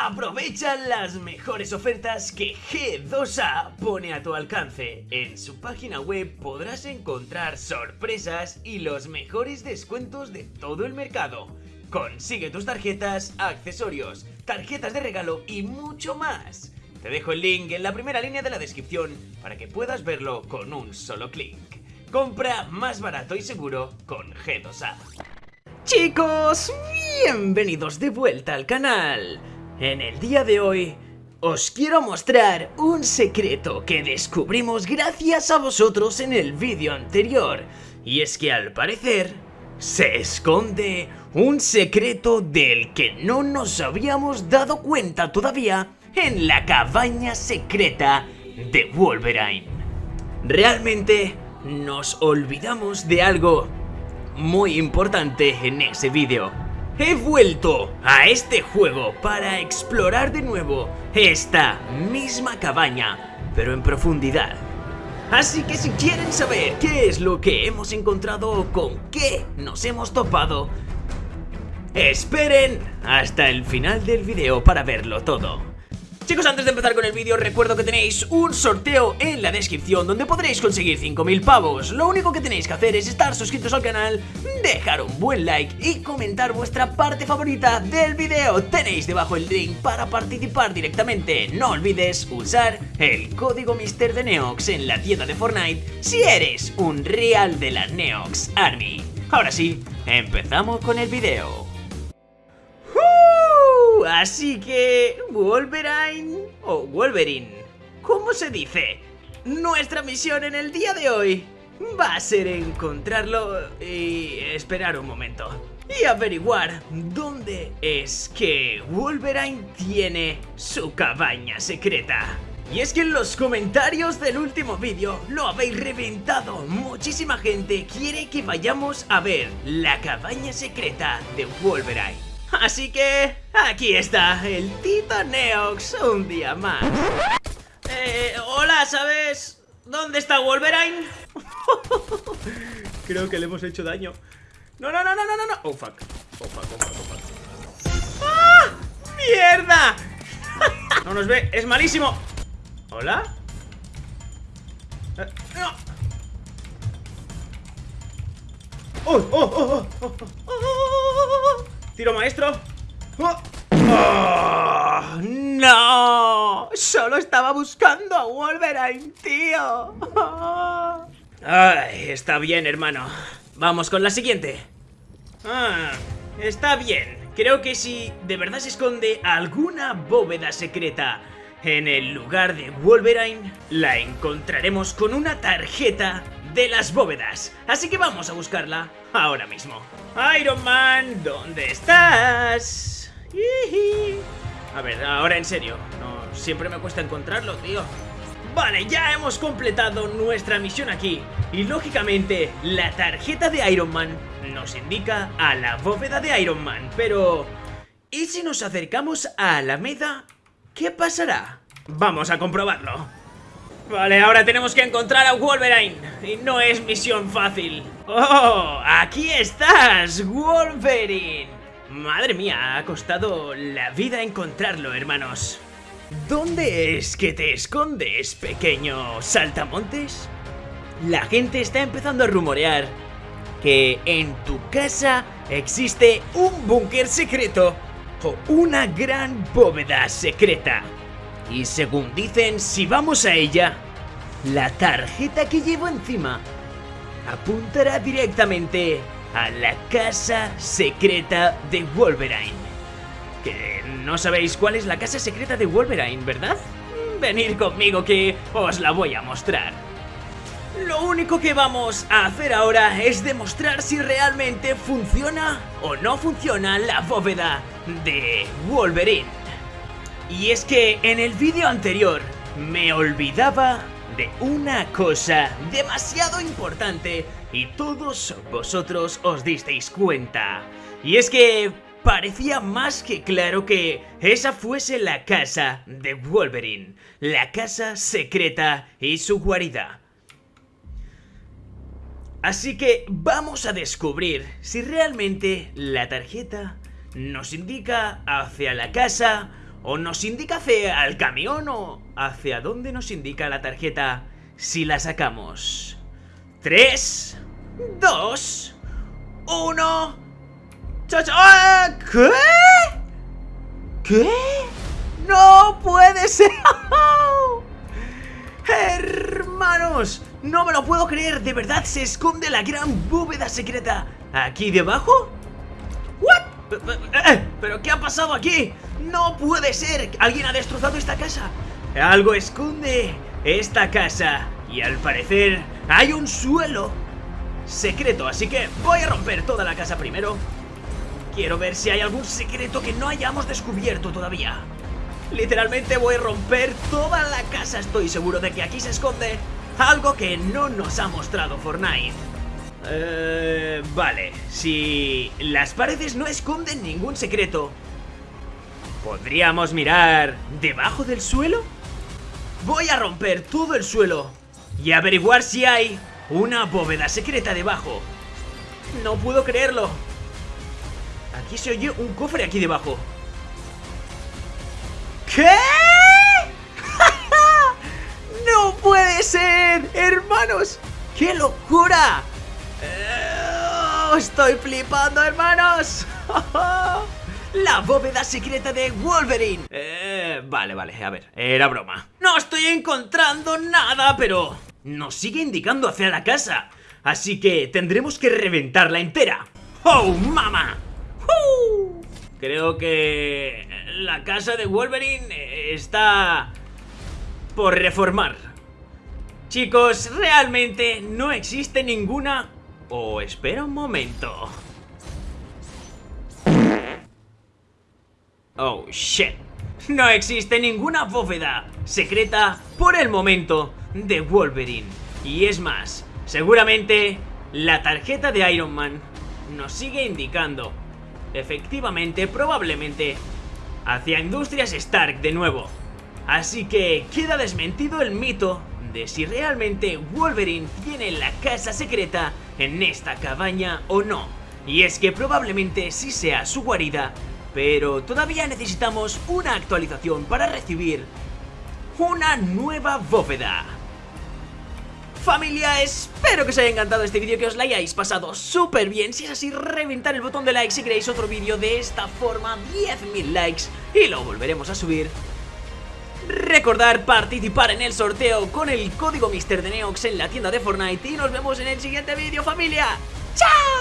Aprovecha las mejores ofertas que G2A pone a tu alcance. En su página web podrás encontrar sorpresas y los mejores descuentos de todo el mercado. Consigue tus tarjetas, accesorios, tarjetas de regalo y mucho más. Te dejo el link en la primera línea de la descripción para que puedas verlo con un solo clic. Compra más barato y seguro con G2A. Chicos, bienvenidos de vuelta al canal. En el día de hoy os quiero mostrar un secreto que descubrimos gracias a vosotros en el vídeo anterior. Y es que al parecer se esconde un secreto del que no nos habíamos dado cuenta todavía en la cabaña secreta de Wolverine. Realmente nos olvidamos de algo muy importante en ese vídeo. He vuelto a este juego para explorar de nuevo esta misma cabaña, pero en profundidad. Así que si quieren saber qué es lo que hemos encontrado o con qué nos hemos topado, esperen hasta el final del video para verlo todo. Chicos, antes de empezar con el vídeo, recuerdo que tenéis un sorteo en la descripción donde podréis conseguir 5.000 pavos. Lo único que tenéis que hacer es estar suscritos al canal, dejar un buen like y comentar vuestra parte favorita del vídeo. Tenéis debajo el link para participar directamente. No olvides usar el código Mister de Neox en la tienda de Fortnite si eres un real de la Neox Army. Ahora sí, empezamos con el vídeo. Así que... Wolverine... o Wolverine... ¿Cómo se dice? Nuestra misión en el día de hoy va a ser encontrarlo y esperar un momento. Y averiguar dónde es que Wolverine tiene su cabaña secreta. Y es que en los comentarios del último vídeo lo habéis reventado. Muchísima gente quiere que vayamos a ver la cabaña secreta de Wolverine. Así que aquí está el Tito Neox un día más. Eh, hola, ¿sabes dónde está Wolverine? Creo que le hemos hecho daño. No, no, no, no, no, no, Oh, fuck. Oh, fuck, oh, fuck, oh, fuck. ¡Ah! ¡Mierda! no nos ve, es malísimo. ¿Hola? Eh, no. ¡Oh, oh, oh, oh, oh, oh, oh! Tiro maestro. ¡Oh! ¡Oh! ¡No! Solo estaba buscando a Wolverine, tío. Ay, está bien, hermano. Vamos con la siguiente. Ah, está bien. Creo que si de verdad se esconde alguna bóveda secreta en el lugar de Wolverine, la encontraremos con una tarjeta de las bóvedas. Así que vamos a buscarla ahora mismo. Iron Man, ¿dónde estás? A ver, ahora en serio. No, siempre me cuesta encontrarlo, tío. Vale, ya hemos completado nuestra misión aquí. Y lógicamente, la tarjeta de Iron Man nos indica a la bóveda de Iron Man. Pero... ¿Y si nos acercamos a Alameda? ¿Qué pasará? Vamos a comprobarlo. Vale, ahora tenemos que encontrar a Wolverine Y no es misión fácil ¡Oh! ¡Aquí estás, Wolverine! Madre mía, ha costado la vida encontrarlo, hermanos ¿Dónde es que te escondes, pequeño saltamontes? La gente está empezando a rumorear que en tu casa existe un búnker secreto o una gran bóveda secreta y según dicen, si vamos a ella, la tarjeta que llevo encima apuntará directamente a la casa secreta de Wolverine. Que no sabéis cuál es la casa secreta de Wolverine, ¿verdad? Venid conmigo que os la voy a mostrar. Lo único que vamos a hacer ahora es demostrar si realmente funciona o no funciona la bóveda de Wolverine. Y es que en el vídeo anterior me olvidaba de una cosa demasiado importante y todos vosotros os disteis cuenta. Y es que parecía más que claro que esa fuese la casa de Wolverine, la casa secreta y su guarida. Así que vamos a descubrir si realmente la tarjeta nos indica hacia la casa o nos indica hacia el camión o hacia dónde nos indica la tarjeta si la sacamos. 3, 2, 1. ¡Ah! ¿Qué? ¿Qué? ¡No puede ser! ¡Hermanos! No me lo puedo creer, ¿de verdad se esconde la gran bóveda secreta aquí debajo? ¿What? Eh, ¿Pero qué ha pasado aquí? ¡No puede ser! ¿Alguien ha destrozado esta casa? Algo esconde esta casa y al parecer hay un suelo secreto, así que voy a romper toda la casa primero. Quiero ver si hay algún secreto que no hayamos descubierto todavía. Literalmente voy a romper toda la casa, estoy seguro de que aquí se esconde algo que no nos ha mostrado Fortnite. Eh, vale, si las paredes no esconden ningún secreto, ¿podríamos mirar debajo del suelo? Voy a romper todo el suelo y averiguar si hay una bóveda secreta debajo. No puedo creerlo. Aquí se oye un cofre aquí debajo. ¿Qué? ¡No puede ser! ¡Hermanos! ¡Qué locura! Eh, ¡Estoy flipando, hermanos! La bóveda secreta de Wolverine eh, Vale, vale, a ver, era broma No estoy encontrando nada, pero Nos sigue indicando hacia la casa Así que tendremos que reventarla entera ¡Oh, mama! Creo que la casa de Wolverine está por reformar. Chicos, realmente no existe ninguna... Oh, espera un momento. Oh, shit. No existe ninguna bóveda secreta por el momento de Wolverine. Y es más, seguramente la tarjeta de Iron Man nos sigue indicando efectivamente, probablemente, hacia Industrias Stark de nuevo. Así que queda desmentido el mito de si realmente Wolverine tiene la casa secreta en esta cabaña o no. Y es que probablemente sí sea su guarida, pero todavía necesitamos una actualización para recibir una nueva bóveda. Familia, espero que os haya encantado este vídeo, que os lo hayáis pasado súper bien Si es así, reventar el botón de like si queréis otro vídeo de esta forma 10.000 likes y lo volveremos a subir Recordar participar en el sorteo con el código MrDeneox en la tienda de Fortnite Y nos vemos en el siguiente vídeo, familia ¡Chao!